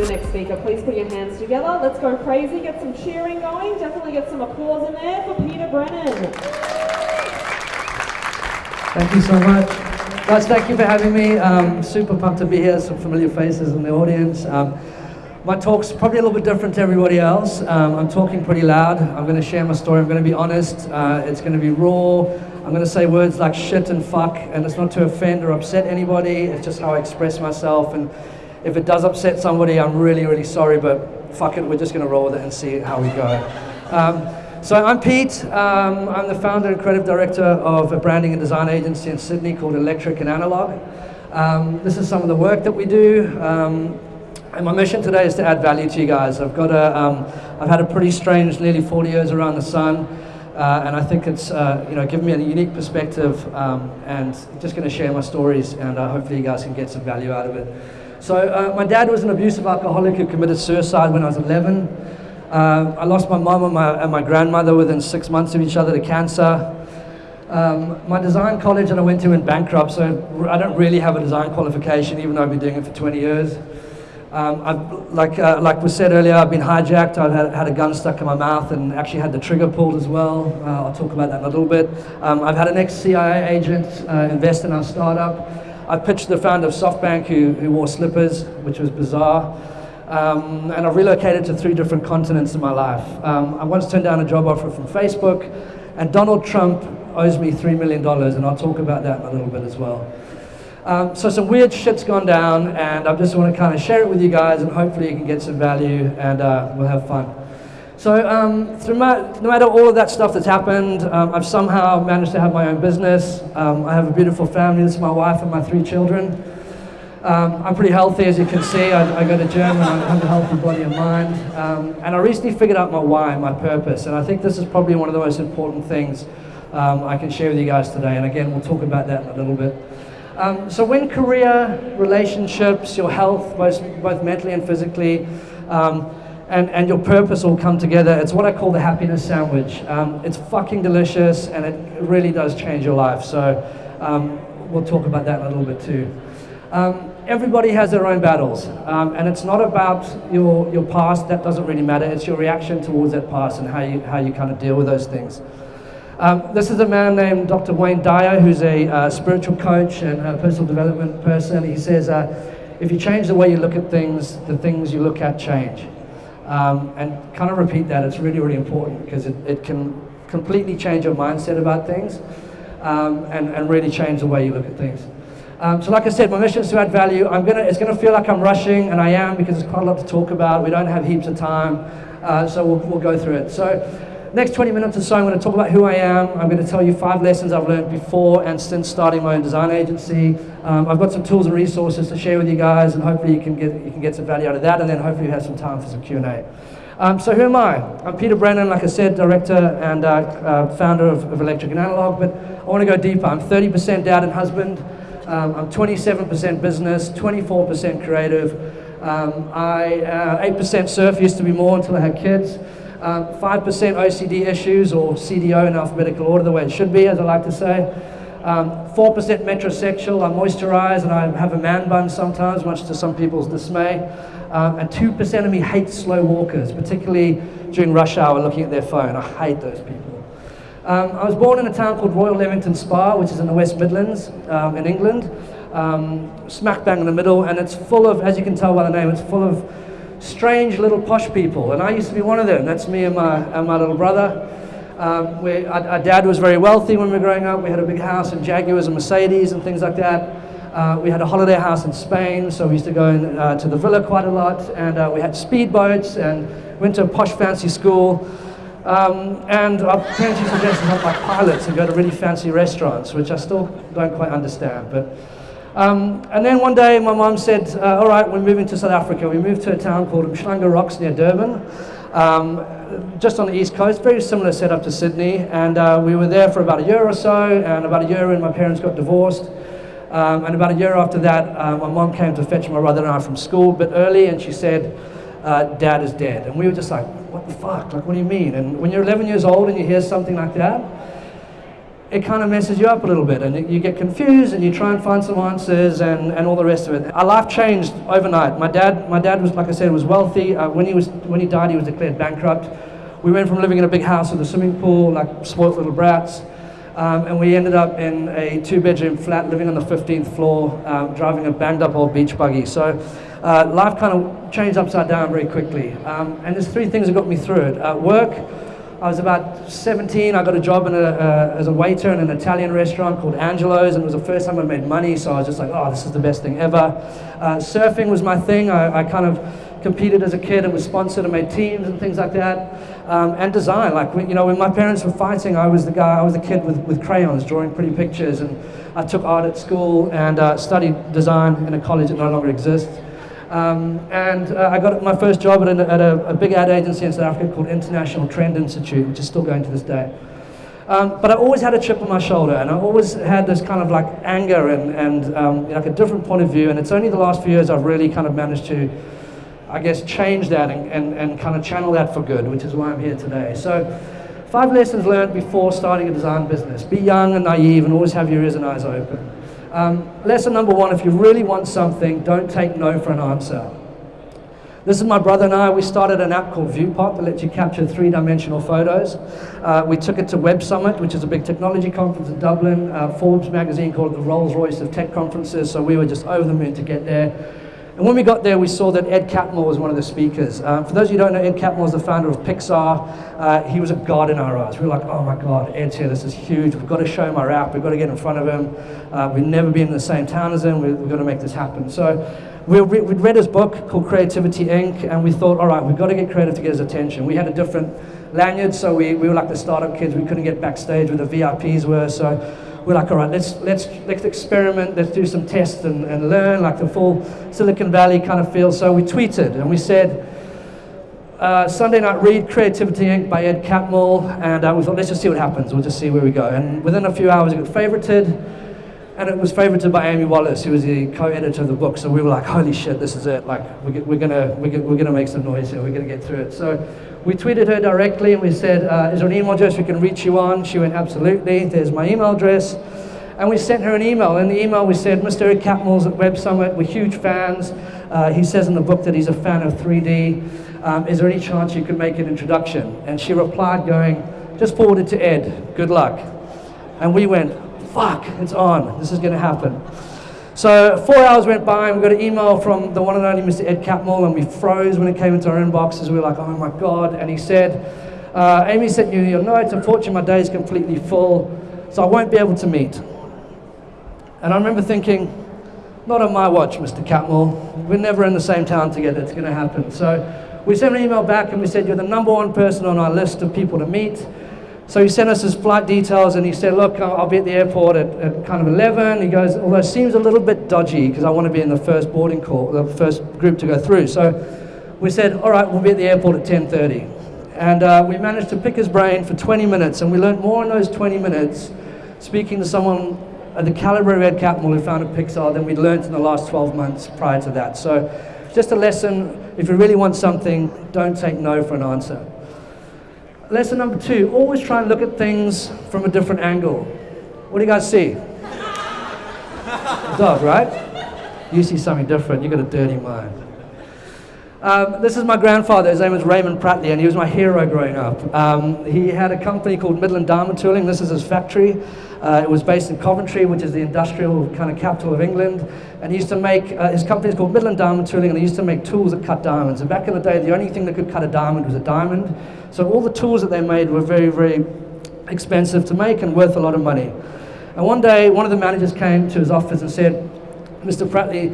your next speaker. Please put your hands together. Let's go crazy. Get some cheering going. Definitely get some applause in there for Peter Brennan. Thank you so much. Guys, thank you for having me. Um, super pumped to be here. Some familiar faces in the audience. Um, my talk's probably a little bit different to everybody else. Um, I'm talking pretty loud. I'm going to share my story. I'm going to be honest. Uh, it's going to be raw. I'm going to say words like shit and fuck, and it's not to offend or upset anybody. It's just how I express myself. And if it does upset somebody, I'm really, really sorry, but fuck it, we're just going to roll with it and see how we go. Um, so I'm Pete. Um, I'm the founder and creative director of a branding and design agency in Sydney called Electric and Analog. Um, this is some of the work that we do. Um, and my mission today is to add value to you guys. I've got a, um, I've had a pretty strange nearly 40 years around the sun, uh, and I think it's, uh, you know, given me a unique perspective, um, and just going to share my stories, and uh, hopefully you guys can get some value out of it. So uh, my dad was an abusive alcoholic who committed suicide when I was 11. Uh, I lost my mom and my, and my grandmother within six months of each other to cancer. Um, my design college that I went to went bankrupt, so I don't really have a design qualification, even though I've been doing it for 20 years. Um, like, uh, like was said earlier, I've been hijacked. I've had, had, a gun stuck in my mouth and actually had the trigger pulled as well. Uh, I'll talk about that in a little bit. Um, I've had an ex-CIA agent uh, invest in our startup. I pitched the founder of SoftBank who, who wore slippers, which was bizarre. Um, and I've relocated to three different continents in my life. Um, I once turned down a job offer from Facebook, and Donald Trump owes me $3 million, and I'll talk about that a little bit as well. Um, so some weird shit's gone down, and I just want to kind of share it with you guys, and hopefully you can get some value, and uh, we'll have fun. So um, through my, no matter all of that stuff that's happened, um, I've somehow managed to have my own business. Um, I have a beautiful family. This is my wife and my three children. Um, I'm pretty healthy, as you can see. I, I go to gym, and I have a healthy body and mind. Um, and I recently figured out my why, my purpose, and I think this is probably one of the most important things I can share with you guys today. And again, we'll talk about that in a little bit. Um, so when career, relationships, your health, both, both mentally and physically, um, and, and your purpose all come together, it's what I call the happiness sandwich. Um, it's fucking delicious and it really does change your life. So um, we'll talk about that a little bit too. Um, everybody has their own battles um, and it's not about your, your past, that doesn't really matter. It's your reaction towards that past and how you, how you kind of deal with those things. Um, this is a man named Dr. Wayne Dyer, who's a uh, spiritual coach and a personal development person. He says, uh, if you change the way you look at things, the things you look at change. Um, and kind of repeat that, it's really, really important because it, it can completely change your mindset about things um, and, and really change the way you look at things. Um, so like I said, my mission is to add value. I'm gonna, it's going to feel like I'm rushing, and I am because there's quite a lot to talk about. We don't have heaps of time, uh, so we'll, we'll go through it. So next 20 minutes or so, I'm going to talk about who I am. I'm going to tell you five lessons I've learned before and since starting my own design agency. Um, I've got some tools and resources to share with you guys, and hopefully you can get, you can get some value out of that, and then hopefully you have some time for some Q&A. Um, so who am I? I'm Peter Brennan, like I said, director and uh, uh, founder of, of, Electric and Analog, but I want to go deeper. I'm 30% dad and husband. Um, I'm 27% business, 24% creative. Um, I 8% uh, surf, used to be more until I had kids. 5% um, OCD issues, or CDO in alphabetical order, the way it should be, as I like to say. 4% um, metrosexual, I moisturize and I have a man bun sometimes, much to some people's dismay. Um, and 2% of me hates slow walkers, particularly during rush hour looking at their phone. I hate those people. Um, I was born in a town called Royal Leamington Spa, which is in the West Midlands um, in England, um, smack bang in the middle, and it's full of, as you can tell by the name, it's full of strange little posh people, and I used to be one of them. That's me and my, and my little brother. Um, we, our, our, dad was very wealthy when we were growing up. We had a big house and Jaguars and Mercedes and things like that. Uh, we had a holiday house in Spain, so we used to go in, uh, to the villa quite a lot. And uh, we had speedboats and went to a posh fancy school. Um, and our parents used to dress up like pilots and go to really fancy restaurants, which I still don't quite understand. But um, and then one day my mom said, uh, all right, we're moving to South Africa. We moved to a town called Umhlanga Rocks near Durban, um, just on the east coast, very similar setup to Sydney. And uh, we were there for about a year or so, and about a year in, my parents got divorced. Um, and about a year after that, uh, my mom came to fetch my brother and I from school a bit early, and she said, uh, dad is dead. And we were just like, what the fuck? Like, what do you mean? And when you're 11 years old and you hear something like that, it kind of messes you up a little bit and you get confused and you try and find some answers and, and all the rest of it. Our life changed overnight. My dad, my dad was, like I said, was wealthy. Uh, when, he was, when he died, he was declared bankrupt. We went from living in a big house with a swimming pool, like spoilt little brats, um, and we ended up in a two bedroom flat living on the 15th floor, um, driving a banged up old beach buggy. So uh, life kind of changed upside down very quickly. Um, and there's three things that got me through it. Uh, work, I was about 17. I got a job a, uh, as a waiter in an Italian restaurant called Angelo's, and it was the first time I made money. So I was just like, oh, this is the best thing ever. Uh, surfing was my thing. I, I, kind of competed as a kid and was sponsored and made teams and things like that. Um, and design, like you know, when my parents were fighting, I was the guy. I was the kid with, with crayons drawing pretty pictures, and I took art at school and uh, studied design in a college that no longer exists. Um, and uh, I got my first job at, a, at a, a, big ad agency in South Africa called International Trend Institute, which is still going to this day. Um, but I always had a chip on my shoulder, and I always had this kind of like anger and, and um, like a different point of view. And it's only the last few years I've really kind of managed to, I guess, change that and, and, and kind of channel that for good, which is why I'm here today. So, five lessons learned before starting a design business: be young and naive, and always have your ears and eyes open. Um, lesson number one, if you really want something, don't take no for an answer. This is my brother and I. We started an app called ViewPop that lets you capture three-dimensional photos. Uh, we took it to Web Summit, which is a big technology conference in Dublin. Uh, Forbes magazine called it the Rolls-Royce of tech conferences, so we were just over the moon to get there. And when we got there, we saw that Ed Catmull was one of the speakers. Um, for those of you who don't know, Ed Catmull is the founder of Pixar. Uh, he was a god in our eyes. We were like, oh my God, Ed's here, this is huge. We've got to show him our app. We've got to get in front of him. Uh, we've never been in the same town as him. We, have got to make this happen. So we re we'd read his book called Creativity Inc. And we thought, all right, we've got to get creative to get his attention. We had a different lanyard, so we, we were like the startup kids. We couldn't get backstage where the VIPs were. So we're like, all right, let's, let's, let's experiment, let's do some tests and, and learn, like the full Silicon Valley kind of feel. So we tweeted and we said, uh, Sunday Night Read, Creativity Inc. by Ed Catmull, and uh, we thought, let's just see what happens, we'll just see where we go. And within a few hours it got favorited, and it was favorited by Amy Wallace, who was the co-editor of the book. So we were like, holy shit, this is it. Like, we're, we're gonna, we're, we're gonna make some noise here, we're gonna get through it. So we tweeted her directly and we said, uh, is there an email address we can reach you on? She went, absolutely, there's my email address. And we sent her an email. In the email we said, Mr. Ed Catmull's at Web Summit, we're huge fans. Uh, he says in the book that he's a fan of 3D. Um, is there any chance you could make an introduction? And she replied going, just forward it to Ed, good luck. And we went, fuck, it's on, this is gonna happen. So four hours went by and we got an email from the one and only Mr. Ed Catmull and we froze when it came into our inboxes. We were like, oh my God. And he said, uh, Amy sent you your notes. Unfortunately, my day is completely full, so I won't be able to meet. And I remember thinking, not on my watch, Mr. Catmull. We're never in the same town together. It's going to happen. So we sent an email back and we said, you're the number one person on our list of people to meet. So he sent us his flight details and he said, look, I'll be at the airport at, at kind of 11. He goes, although it seems a little bit dodgy because I want to be in the first boarding call, the first group to go through. So we said, all right, we'll be at the airport at 10.30. And uh, we managed to pick his brain for 20 minutes and we learned more in those 20 minutes speaking to someone at the caliber of Ed Catmull who founded Pixar than we'd learned in the last 12 months prior to that. So just a lesson, if you really want something, don't take no for an answer. Lesson number two, always try and look at things from a different angle. What do you guys see? Dog, right? You see something different, you got a dirty mind. Um, this is my grandfather, his name was Raymond Prattley, and he was my hero growing up. Um, he had a company called Midland Diamond Tooling, this is his factory. Uh, it was based in Coventry, which is the industrial kind of capital of England. And he used to make, uh, his company is called Midland Diamond Tooling, and they used to make tools that cut diamonds. And back in the day, the only thing that could cut a diamond was a diamond. So all the tools that they made were very, very expensive to make and worth a lot of money. And one day, one of the managers came to his office and said, Mr. Prattley,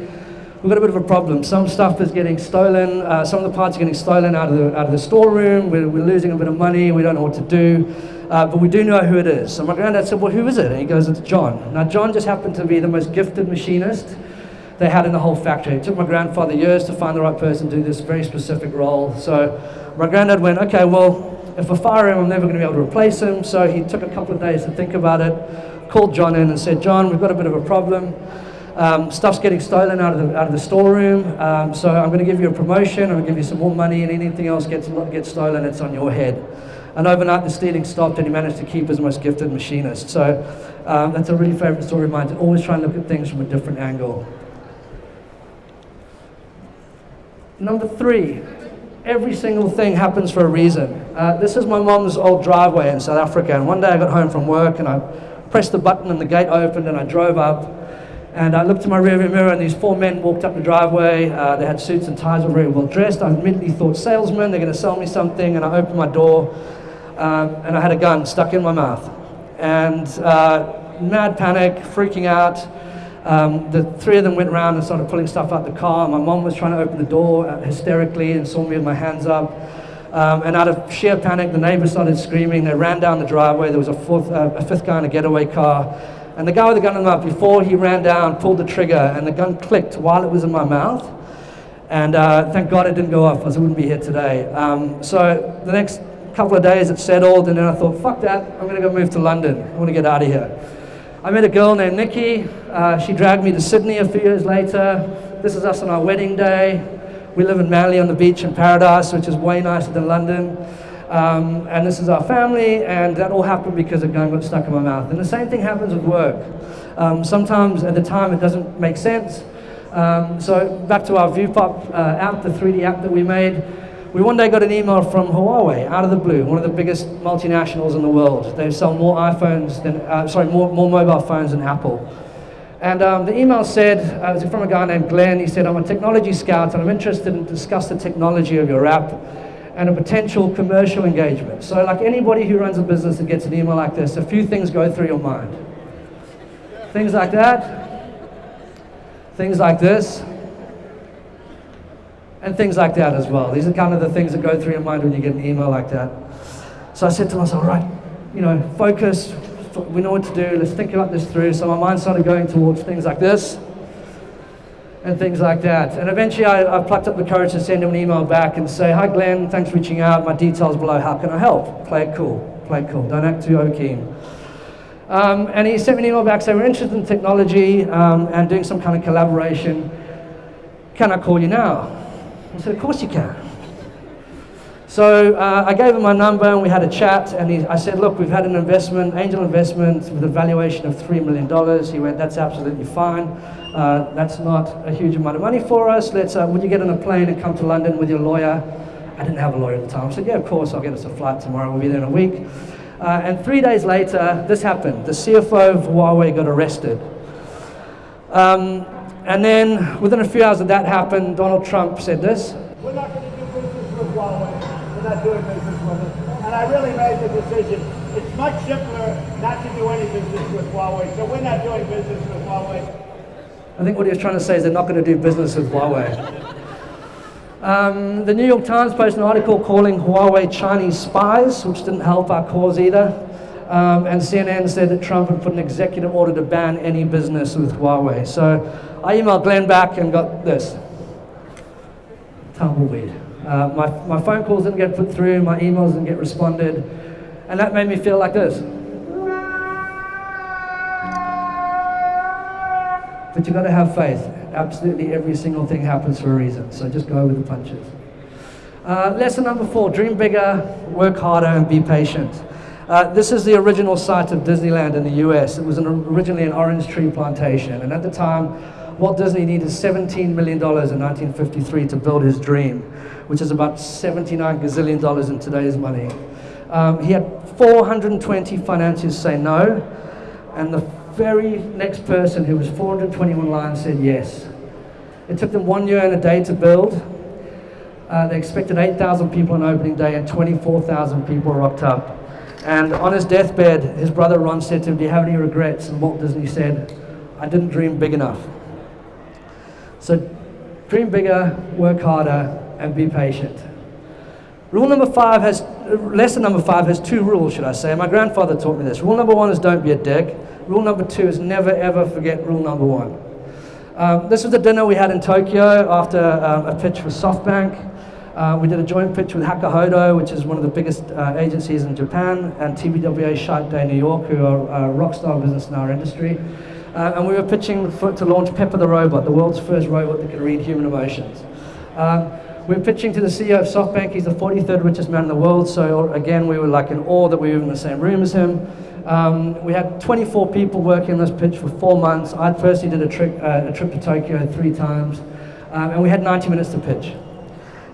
we've got a bit of a problem. Some stuff is getting stolen. Uh, some of the parts are getting stolen out of the, out of the storeroom. We're, we're losing a bit of money. We don't know what to do uh, but we do know who it is. So my granddad said, well, who is it? And he goes, it's John. Now, John just happened to be the most gifted machinist they had in the whole factory. It took my grandfather years to find the right person to do this very specific role. So my granddad went, okay, well, if I fire him, I'm never going to be able to replace him. So he took a couple of days to think about it, called John in and said, John, we've got a bit of a problem. Um, stuff's getting stolen out of the, out of the storeroom, um, so I'm going to give you a promotion, I'm going to give you some more money, and anything else gets, gets stolen, it's on your head. And overnight, the stealing stopped, and he managed to keep his most gifted machinist. So um, that's a really favorite story of mine, to always try and look at things from a different angle. Number three, every single thing happens for a reason. Uh, this is my mom's old driveway in South Africa, and one day I got home from work and I pressed the button and the gate opened and I drove up. And I looked in my rearview mirror and these four men walked up the driveway. Uh, they had suits and ties, were very well dressed. I immediately thought salesmen, they're going to sell me something. And I opened my door um, and I had a gun stuck in my mouth. And uh, mad panic, freaking out. Um, the three of them went around and started pulling stuff out the car. My mom was trying to open the door uh, hysterically and saw me with my hands up. Um, and out of sheer panic, the neighbors started screaming. They ran down the driveway. There was a, fourth, uh, a fifth guy in a getaway car. And the guy with the gun in the mouth, before he ran down, pulled the trigger, and the gun clicked while it was in my mouth. And uh, thank God it didn't go off, else I wouldn't be here today. Um, so the next couple of days it settled, and then I thought, fuck that, I'm gonna go move to London. I wanna get out of here. I met a girl named Nikki. Uh, she dragged me to Sydney a few years later. This is us on our wedding day. We live in Manly on the beach in Paradise, which is way nicer than London. Um, and this is our family, and that all happened because a gun got stuck in my mouth. And the same thing happens with work. Um, sometimes at the time it doesn't make sense. Um, so back to our ViewPop uh, app, the 3D app that we made. We one day got an email from Huawei out of the blue, one of the biggest multinationals in the world. They sell more iPhones than, uh, sorry, more, more mobile phones than Apple. And um, the email said, uh, it was from a guy named Glenn, he said, I'm a technology scout and I'm interested in discuss the technology of your app and a potential commercial engagement. So like anybody who runs a business that gets an email like this, a few things go through your mind. Things like that, things like this, and things like that as well. These are kind of the things that go through your mind when you get an email like that. So I said to myself, right, you know, focus, we know what to do, let's think about this through. So my mind started going towards things like this and things like that. And eventually I, I, plucked up the courage to send him an email back and say, hi Glenn, thanks for reaching out, my details below, how can I help? Play it cool, play it cool, don't act too keen. Um, and he sent me an email back saying, we're interested in technology um, and doing some kind of collaboration. Can I call you now? I said, of course you can. So uh, I gave him my number and we had a chat and he, I said, look, we've had an investment, angel investment with a valuation of $3 million. He went, that's absolutely fine. Uh, that's not a huge amount of money for us. Let's, uh, would you get on a plane and come to London with your lawyer? I didn't have a lawyer at the time. I said, yeah, of course, I'll get us a flight tomorrow. We'll be there in a week. Uh, and three days later, this happened. The CFO of Huawei got arrested. Um, and then within a few hours of that happened, Donald Trump said this. We're not going to do business with Huawei. We're not doing business with it. And I really made the decision. It's much simpler not to do any business with Huawei. So we're not doing business with Huawei. I think what he was trying to say is they're not going to do business with Huawei. Um, the New York Times posted an article calling Huawei Chinese spies, which didn't help our cause either. Um, and CNN said that Trump had put an executive order to ban any business with Huawei. So I emailed Glenn back and got this. Tumbleweed. Uh, my, my phone calls didn't get put through, my emails didn't get responded, and that made me feel like this. But you've got to have faith. Absolutely every single thing happens for a reason. So just go with the punches. Uh, lesson number four, dream bigger, work harder, and be patient. Uh, this is the original site of Disneyland in the US. It was an, originally an orange tree plantation. And at the time, Walt Disney needed $17 million in 1953 to build his dream, which is about 79 gazillion dollars in today's money. Um, he had 420 financiers say no, and the very next person who was 421 lines said yes. It took them one year and a day to build. Uh, they expected 8,000 people on opening day and 24,000 people rocked up. And on his deathbed, his brother Ron said to him, do you have any regrets? And Walt Disney said, I didn't dream big enough. So dream bigger, work harder, and be patient. Rule number five has, lesson number five has two rules, should I say. My grandfather taught me this. Rule number one is don't be a dick. Rule number two is never ever forget rule number one. Um, this was a dinner we had in Tokyo after um, a pitch for SoftBank. Uh, we did a joint pitch with Hakuhodo, which is one of the biggest uh, agencies in Japan, and TBWA Chiat Day New York, who are a rock star business in our industry. Uh, and we were pitching for, to launch Pepper the Robot, the world's first robot that can read human emotions. Um, we're pitching to the CEO of SoftBank. He's the 43rd richest man in the world. So again, we were like in awe that we were in the same room as him. Um, we had 24 people working on this pitch for four months. I personally did a trip, uh, a trip to Tokyo three times. Um, and we had 90 minutes to pitch.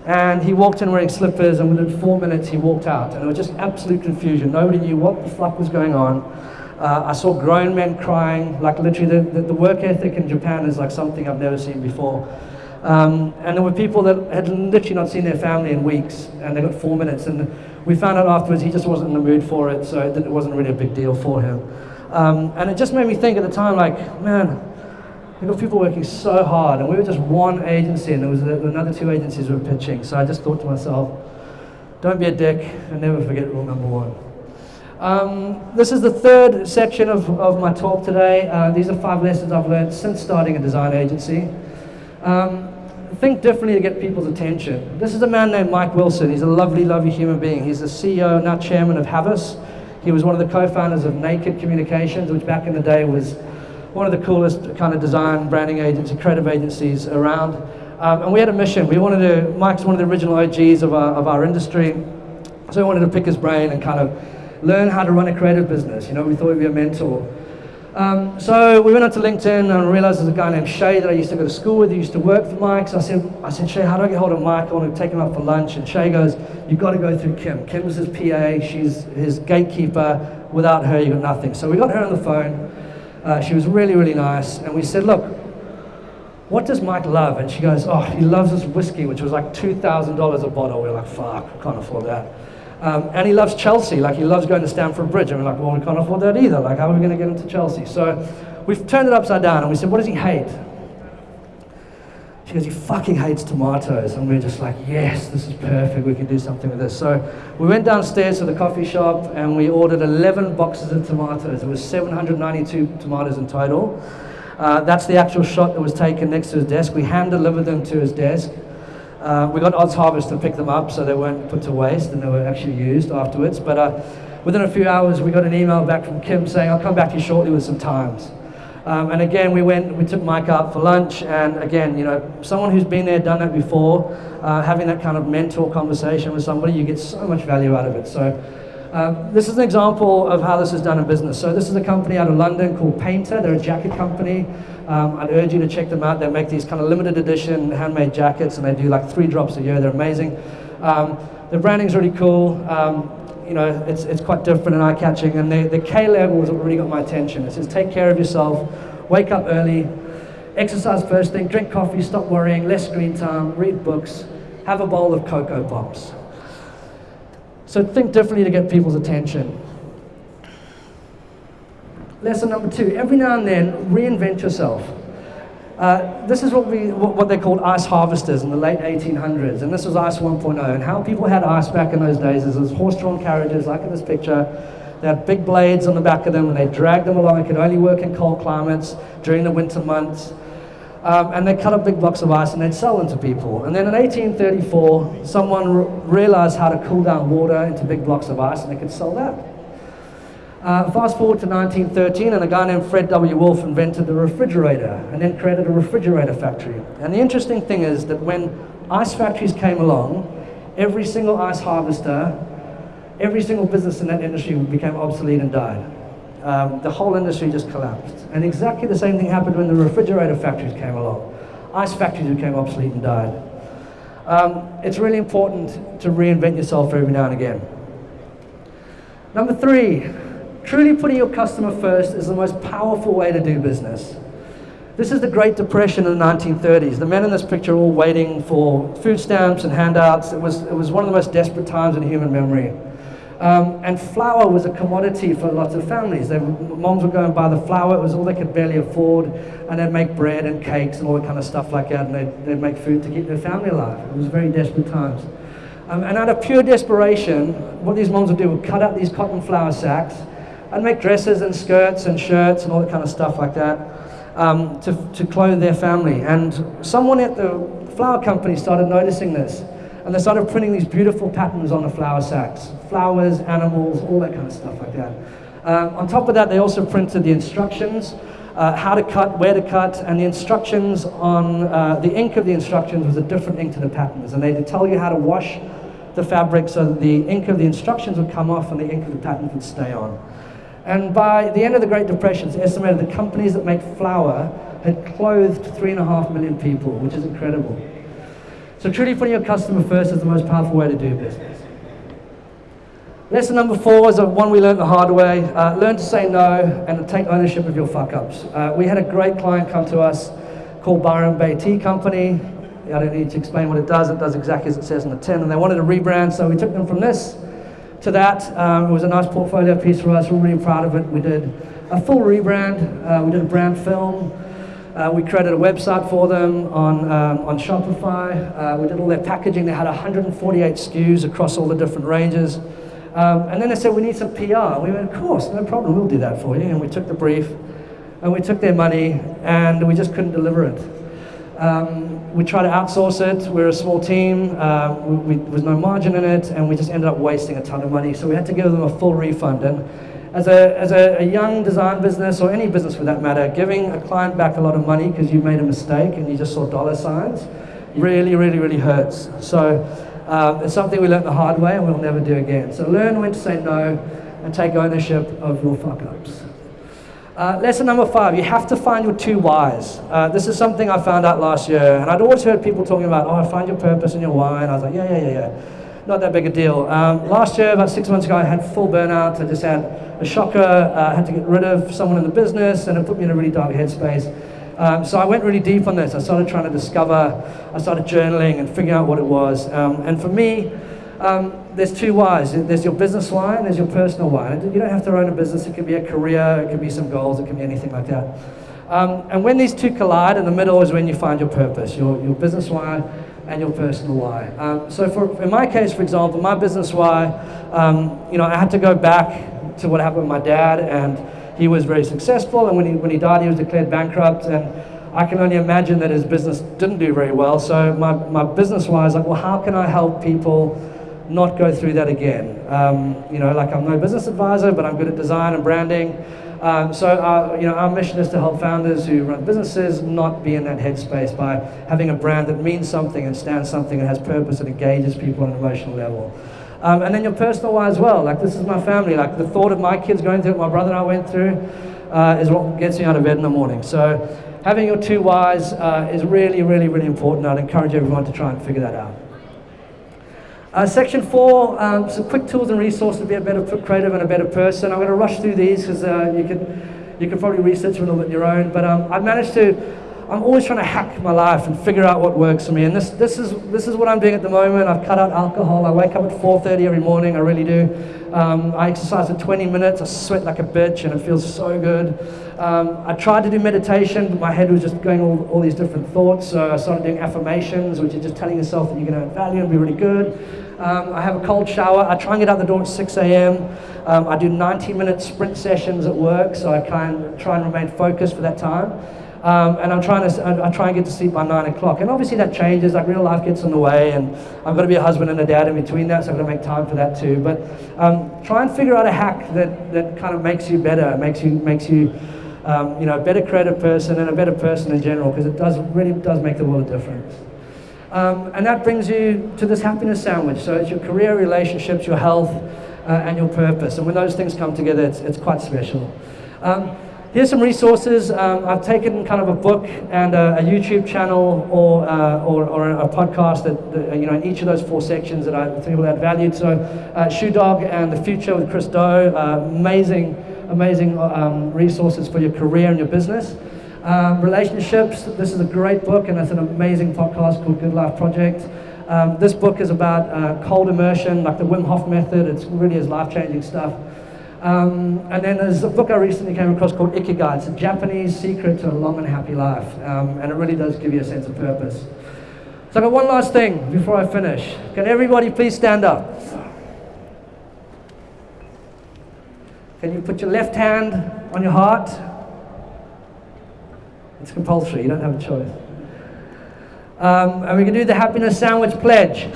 And he walked in wearing slippers, and within four minutes he walked out. And it was just absolute confusion. Nobody knew what the fuck was going on. Uh, I saw grown men crying, like literally the, the, the, work ethic in Japan is like something I've never seen before. Um, and there were people that had literally not seen their family in weeks, and they got four minutes. And we found out afterwards he just wasn't in the mood for it, so it, it wasn't really a big deal for him. Um, and it just made me think at the time, like, man, we got people working so hard, and we were just one agency, and there was another two agencies were pitching. So I just thought to myself, don't be a dick, and never forget rule number one. Um, this is the third section of, of my talk today. Uh, these are five lessons I've learned since starting a design agency. Um, think differently to get people's attention. This is a man named Mike Wilson. He's a lovely, lovely human being. He's the CEO, now chairman of Havas. He was one of the co-founders of Naked Communications, which back in the day was one of the coolest kind of design branding agencies, creative agencies around. Um, and we had a mission. We wanted to, Mike's one of the original OGs of our, of our industry. So we wanted to pick his brain and kind of learn how to run a creative business. You know, we thought he'd be a mentor. Um, so we went onto LinkedIn and realized there's a guy named Shay that I used to go to school with. He used to work for Mike. So I said, I said, Shay, how do I get hold of Mike? I want to take him out for lunch. And Shay goes, you've got to go through Kim. Kim's his PA. She's his gatekeeper. Without her, you've got nothing. So we got her on the phone. Uh, she was really, really nice. And we said, look, what does Mike love? And she goes, oh, he loves this whiskey, which was like $2,000 a bottle. We are like, fuck, can't afford that. Um, and he loves Chelsea, like he loves going to Stamford Bridge. And we're like, well, we can't afford that either. Like, how are we going to get into Chelsea? So we've turned it upside down and we said, what does he hate? She goes, he fucking hates tomatoes. And we're just like, yes, this is perfect. We can do something with this. So we went downstairs to the coffee shop and we ordered 11 boxes of tomatoes. It was 792 tomatoes in total. Uh, that's the actual shot that was taken next to his desk. We hand delivered them to his desk. Uh, we got OzHarvest to pick them up so they weren't put to waste and they were actually used afterwards. But uh, within a few hours, we got an email back from Kim saying, I'll come back to you shortly with some times. Um, and again, we went, we took Mike out for lunch, and again, you know, someone who's been there, done that before, uh, having that kind of mentor conversation with somebody, you get so much value out of it. So uh, this is an example of how this is done in business. So this is a company out of London called Paynter. They're a jacket company. Um, I'd urge you to check them out. They make these kind of limited edition handmade jackets, and they do like three drops a year. They're amazing. Um, the branding's really cool. Um, you know, it's, it's quite different and eye-catching. And the, the K level has really got my attention. It says, take care of yourself, wake up early, exercise first thing, drink coffee, stop worrying, less screen time, read books, have a bowl of Cocoa Pops. So think differently to get people's attention. Lesson number two, every now and then, reinvent yourself. Uh, this is what, we, what they called ice harvesters in the late 1800s, and this was ice 1.0. And how people had ice back in those days is horse-drawn carriages, like in this picture. They had big blades on the back of them, and they dragged them along. It could only work in cold climates during the winter months. Um, and they cut up big blocks of ice and they'd sell them to people. And then in 1834, someone realized how to cool down water into big blocks of ice, and they could sell that. Uh, fast forward to 1913, and a guy named Fred W. Wolf invented the refrigerator and then created a refrigerator factory. And the interesting thing is that when ice factories came along, every single ice harvester, every single business in that industry became obsolete and died. Um, the whole industry just collapsed. And exactly the same thing happened when the refrigerator factories came along. Ice factories became obsolete and died. Um, it's really important to reinvent yourself every now and again. Number three, Truly putting your customer first is the most powerful way to do business. This is the Great Depression in the 1930s. The men in this picture are all waiting for food stamps and handouts. It was, it was one of the most desperate times in human memory. Um, and flour was a commodity for lots of families. They, moms would go and buy the flour. It was all they could barely afford. And they'd make bread and cakes and all that kind of stuff like that. And they'd, they'd make food to keep their family alive. It was very desperate times. Um, and out of pure desperation, what these moms would do would cut out these cotton flour sacks I'd make dresses and skirts and shirts and all that kind of stuff like that um, to, to clothe their family. And someone at the flour company started noticing this. And they started printing these beautiful patterns on the flour sacks. Flowers, animals, all that kind of stuff like that. Um, on top of that, they also printed the instructions uh, how to cut, where to cut, and the instructions on uh, the ink of the instructions was a different ink to the patterns. And they'd tell you how to wash the fabric so that the ink of the instructions would come off and the ink of the pattern would stay on. And by the end of the Great Depression, it's estimated that companies that make flour had clothed three and a half million people, which is incredible. So truly putting your customer first is the most powerful way to do business. Lesson number four is one we learned the hard way. Uh, learn to say no and to take ownership of your fuck-ups. Uh, we had a great client come to us called Byron Bay Tea Company. I don't need to explain what it does. It does exactly as it says on the tin. And they wanted a rebrand, so we took them from this to that. Um, it was a nice portfolio piece for us. We're really proud of it. We did a full rebrand. Uh, we did a brand film. Uh, we created a website for them on, um, on Shopify. Uh, we did all their packaging. They had 148 SKUs across all the different ranges. Um, and then they said, we need some PR. We went, of course, no problem, we'll do that for you. And we took the brief, and we took their money, and we just couldn't deliver it. Um, we tried to outsource it. We're a small team. Uh, we, we, there was no margin in it, and we just ended up wasting a ton of money. So we had to give them a full refund. And as a, as a, a, young design business, or any business for that matter, giving a client back a lot of money because you made a mistake and you just saw dollar signs really, really, really hurts. So um, it's something we learned the hard way and we'll never do again. So learn when to say no and take ownership of your fuck-ups. Uh, lesson number five, you have to find your two whys. Uh, this is something I found out last year, and I'd always heard people talking about, oh, find your purpose and your why, and I was like, yeah, yeah, yeah, yeah not that big a deal. Um, last year, about six months ago, I had full burnout. I just had a shocker. Uh, I had to get rid of someone in the business, and it put me in a really dark headspace. Um, so I went really deep on this. I started trying to discover, I started journaling and figuring out what it was. Um, and for me, um, there's two whys. There's your business why and there's your personal why. You don't have to own a business. It could be a career, it could be some goals, it could be anything like that. Um, and when these two collide, in the middle is when you find your purpose, your, your business why and your personal why. Um, so for, in my case, for example, my business why, um, you know, I had to go back to what happened with my dad, and he was very successful, and when he, when he died, he was declared bankrupt, and I can only imagine that his business didn't do very well. So my, my business why is like, well, how can I help people not go through that again? Um, you know, like I'm no business advisor, but I'm good at design and branding. Um, so our, you know, our mission is to help founders who run businesses not be in that headspace by having a brand that means something and stands something and has purpose and engages people on an emotional level. Um, and then your personal why as well. Like this is my family. Like the thought of my kids going through what my brother and I went through uh, is what gets me out of bed in the morning. So having your two whys uh, is really, really, really important. I'd encourage everyone to try and figure that out. Uh, section four, um, some quick tools and resources to be a better creative and a better person. I'm going to rush through these because uh, you can you can probably research them a little bit on your own. But um, I've managed to. I'm always trying to hack my life and figure out what works for me. And this this is this is what I'm doing at the moment. I've cut out alcohol. I wake up at 4:30 every morning. I really do. Um, I exercise for 20 minutes. I sweat like a bitch, and it feels so good. Um, I tried to do meditation, but my head was just going all, all these different thoughts. So I started doing affirmations, which is just telling yourself that you're going to add value and be really good. Um, I have a cold shower. I try and get out the door at 6 a.m. Um, I do 90 minute sprint sessions at work, so I can try and remain focused for that time. Um, and I'm trying to, I, try and get to sleep by 9 o'clock. And obviously that changes, like real life gets in the way, and I've got to be a husband and a dad in between that, so I've got to make time for that too. But um, try and figure out a hack that, that kind of makes you better, makes you, makes you um, you know, a better creative person and a better person in general, because it does, really does make the world a difference. Um, and that brings you to this happiness sandwich. So it's your career, relationships, your health, uh, and your purpose. And when those things come together, it's, it's quite special. Um, here's some resources. Um, I've taken kind of a book and a, a YouTube channel or, uh, or, or, a podcast that, that, you know, in each of those four sections that I think will add value. So uh, Shoe Dog and The Futur with Chris Do, uh, amazing, amazing um, resources for your career and your business. Um, relationships, this is a great book and it's an amazing podcast called Good Life Project. Um, this book is about uh, cold immersion, like the Wim Hof method. It really is life-changing stuff. Um, and then there's a book I recently came across called Ikigai. It's a Japanese secret to a long and happy life. Um, and it really does give you a sense of purpose. So I've got one last thing before I finish. Can everybody please stand up? Can you put your left hand on your heart? It's compulsory, you don't have a choice. Um, and we can do the happiness sandwich pledge.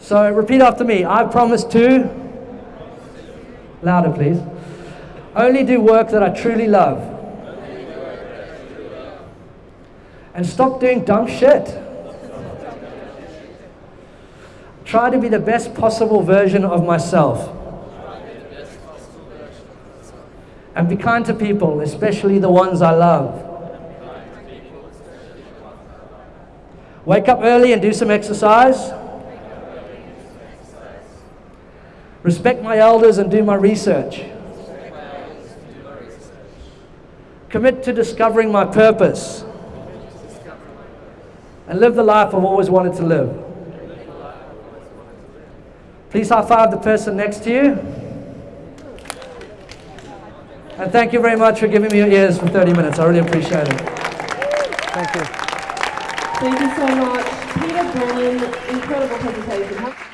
So repeat after me. I promise to, louder please, only do work that I truly love. and stop doing dumb shit. Try to be the best possible version of myself. And be kind to people, especially the ones I love. Wake up early and do some exercise. Respect my elders and do my research. Commit to discovering my purpose. And live the life I've always wanted to live. Please high five the person next to you. And thank you very much for giving me your ears for 30 minutes. I really appreciate it. Thank you. Thank you so much. Peter Brennan, incredible presentation.